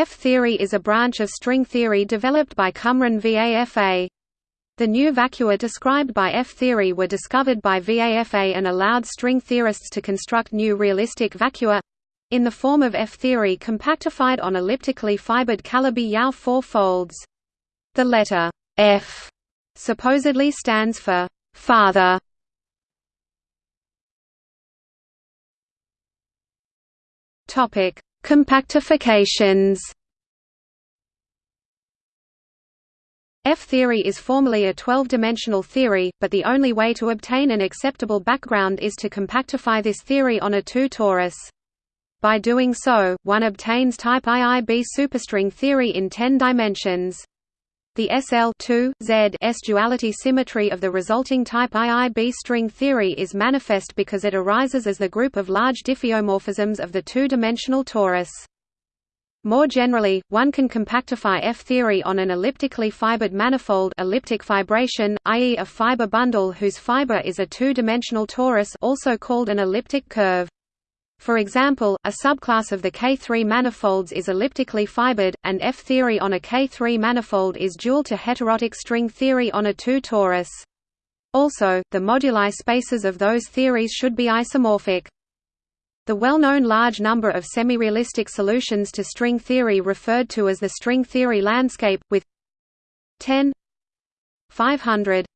F-theory is a branch of string theory developed by Cumrun VAFA. The new vacua described by F-theory were discovered by VAFA and allowed string theorists to construct new realistic vacua—in the form of F-theory compactified on elliptically fibered Calabi-Yau four-folds. The letter F supposedly stands for father. Topic Compactifications F-theory is formally a 12-dimensional theory, but the only way to obtain an acceptable background is to compactify this theory on a 2 torus. By doing so, one obtains type IIB superstring theory in 10 dimensions. The SL S duality symmetry of the resulting type IIB string theory is manifest because it arises as the group of large diffeomorphisms of the two-dimensional torus. More generally, one can compactify F-theory on an elliptically fibered manifold elliptic fibration, i.e. a fiber bundle whose fiber is a two-dimensional torus also called an elliptic curve. For example, a subclass of the K3 manifolds is elliptically fibered, and F-theory on a K3 manifold is dual to heterotic string theory on a 2 torus. Also, the moduli spaces of those theories should be isomorphic. The well-known large number of semi-realistic solutions to string theory referred to as the string theory landscape, with 10 500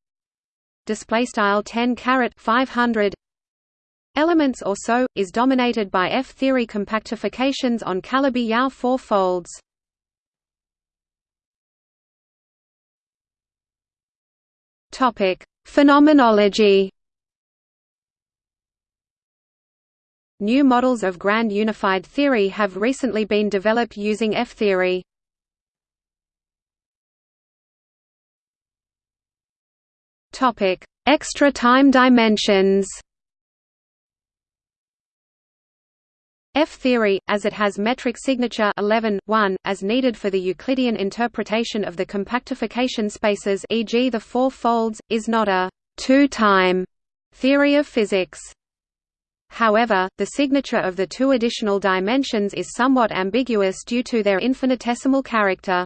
display style 10 caret 500 Elements or so, is dominated by F-theory compactifications on Calabi-Yau four folds. Phenomenology New models of grand unified theory have recently been developed using F-theory. Extra time dimensions F-theory, as it has metric signature 11, 1, as needed for the Euclidean interpretation of the compactification spaces e.g. the four folds, is not a two-time theory of physics. However, the signature of the two additional dimensions is somewhat ambiguous due to their infinitesimal character.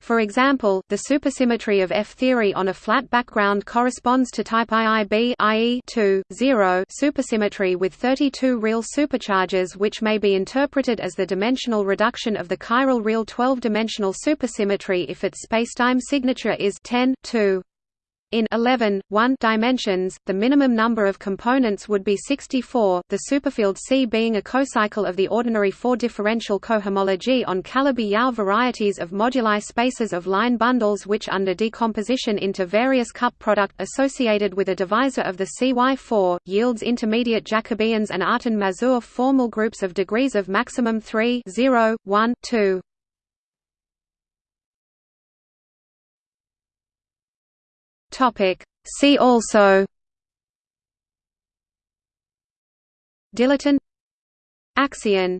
For example, the supersymmetry of F-theory on a flat background corresponds to type IIB i.e. 2, 0 supersymmetry with 32 real supercharges which may be interpreted as the dimensional reduction of the chiral real 12-dimensional supersymmetry if its spacetime signature is 10, 2. In 11, 1 dimensions, the minimum number of components would be 64, the superfield C being a cocycle of the ordinary four-differential cohomology on Calabi-Yau varieties of moduli spaces of line bundles which under decomposition into various cup product associated with a divisor of the CY4, yields intermediate Jacobians and Artin-Mazur formal groups of degrees of maximum 3 0, 1, 2. Topic. See also Dilaton Axion